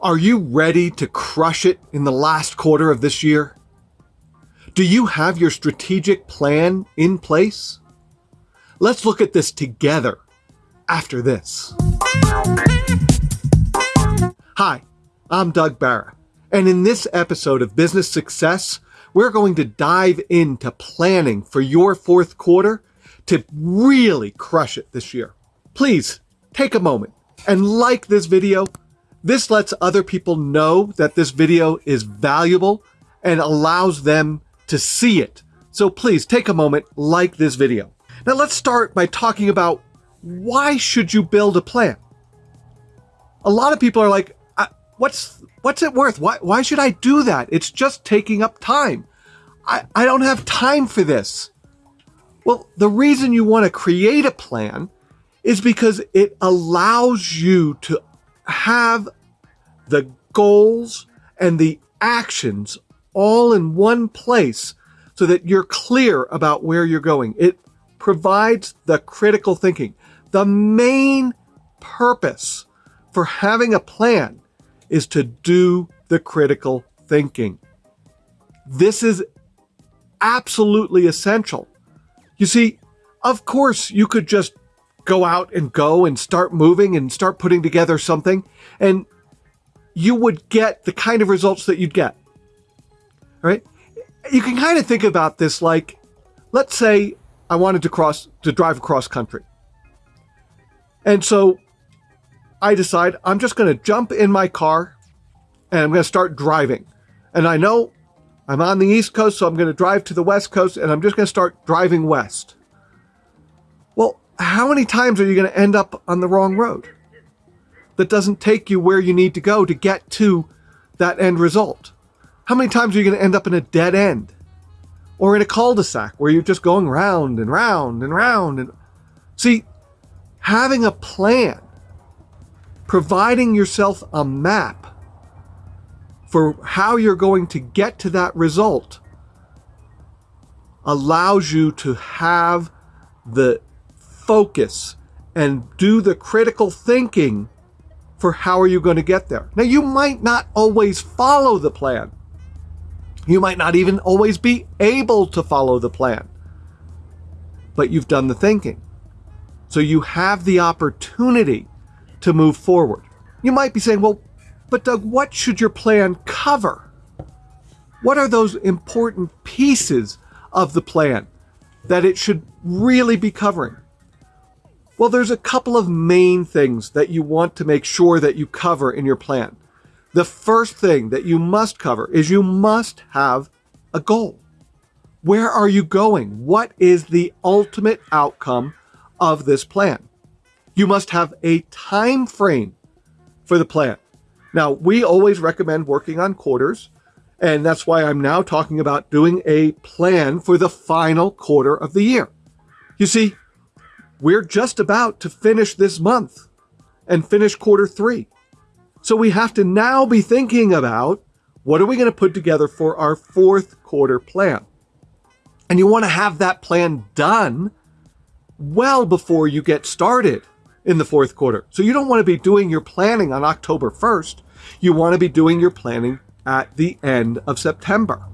Are you ready to crush it in the last quarter of this year? Do you have your strategic plan in place? Let's look at this together after this. Hi, I'm Doug Barra, and in this episode of Business Success, we're going to dive into planning for your fourth quarter to really crush it this year. Please take a moment and like this video. This lets other people know that this video is valuable and allows them to see it. So please take a moment, like this video. Now let's start by talking about why should you build a plan? A lot of people are like, what's what's it worth? Why why should I do that? It's just taking up time. I, I don't have time for this. Well, the reason you want to create a plan is because it allows you to have the goals and the actions all in one place so that you're clear about where you're going. It provides the critical thinking. The main purpose for having a plan is to do the critical thinking. This is absolutely essential. You see, of course, you could just go out and go and start moving and start putting together something, and you would get the kind of results that you'd get. Right? You can kind of think about this like, let's say I wanted to cross, to drive across country. And so I decide I'm just going to jump in my car and I'm going to start driving. And I know I'm on the East Coast, so I'm going to drive to the West Coast and I'm just going to start driving west. How many times are you going to end up on the wrong road that doesn't take you where you need to go to get to that end result? How many times are you going to end up in a dead end or in a cul-de-sac where you're just going round and round and round? And see, having a plan, providing yourself a map for how you're going to get to that result allows you to have the focus and do the critical thinking for how are you going to get there. Now, you might not always follow the plan. You might not even always be able to follow the plan, but you've done the thinking. So you have the opportunity to move forward. You might be saying, well, but Doug, what should your plan cover? What are those important pieces of the plan that it should really be covering? Well, there's a couple of main things that you want to make sure that you cover in your plan. The first thing that you must cover is you must have a goal. Where are you going? What is the ultimate outcome of this plan? You must have a time frame for the plan. Now, we always recommend working on quarters, and that's why I'm now talking about doing a plan for the final quarter of the year. You see, we're just about to finish this month and finish quarter three. So we have to now be thinking about what are we going to put together for our fourth quarter plan? And you want to have that plan done well before you get started in the fourth quarter. So you don't want to be doing your planning on October 1st. You want to be doing your planning at the end of September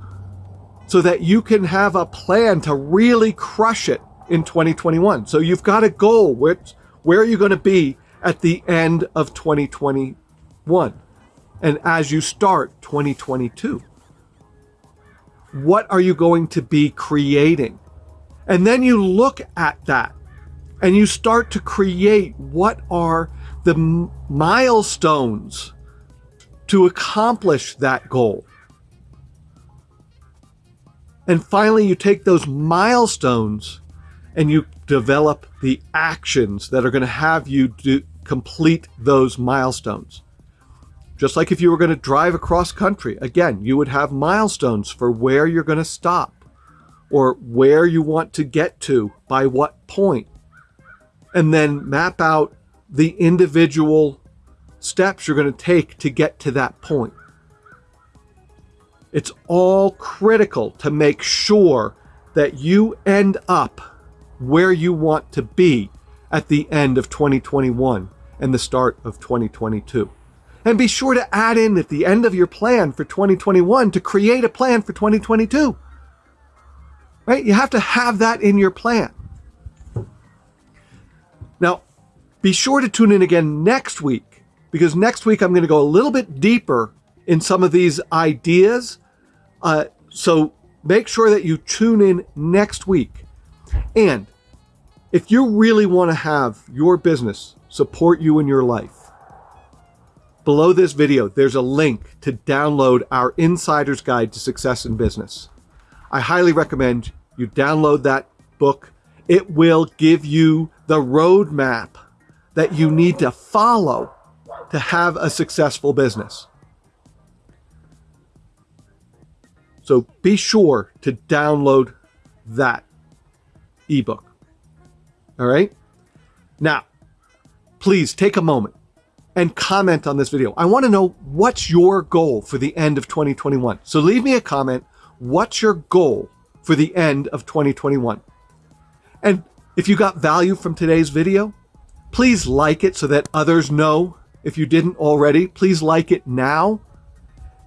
so that you can have a plan to really crush it in 2021. So you've got a goal. Which, where are you going to be at the end of 2021? And as you start 2022, what are you going to be creating? And then you look at that and you start to create what are the milestones to accomplish that goal. And finally, you take those milestones and you develop the actions that are going to have you do, complete those milestones. Just like if you were going to drive across country, again, you would have milestones for where you're going to stop or where you want to get to by what point, and then map out the individual steps you're going to take to get to that point. It's all critical to make sure that you end up where you want to be at the end of 2021 and the start of 2022. And be sure to add in at the end of your plan for 2021 to create a plan for 2022. Right? You have to have that in your plan. Now, be sure to tune in again next week because next week I'm going to go a little bit deeper in some of these ideas. Uh, so make sure that you tune in next week. And if you really want to have your business support you in your life, Below this video, there's a link to download our Insider's Guide to Success in Business. I highly recommend you download that book. It will give you the roadmap that you need to follow to have a successful business. So be sure to download that ebook. All right. Now, please take a moment and comment on this video. I want to know what's your goal for the end of 2021. So leave me a comment. What's your goal for the end of 2021? And if you got value from today's video, please like it so that others know. If you didn't already, please like it now.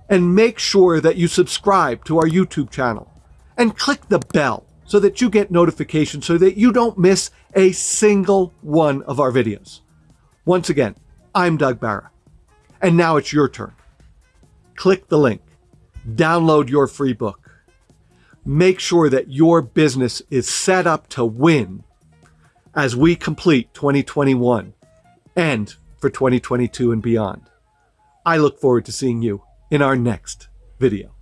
And make sure that you subscribe to our YouTube channel and click the bell so that you get notifications so that you don't miss a single one of our videos. Once again, I'm Doug Barra. And now it's your turn. Click the link, download your free book. Make sure that your business is set up to win as we complete 2021 and for 2022 and beyond. I look forward to seeing you in our next video.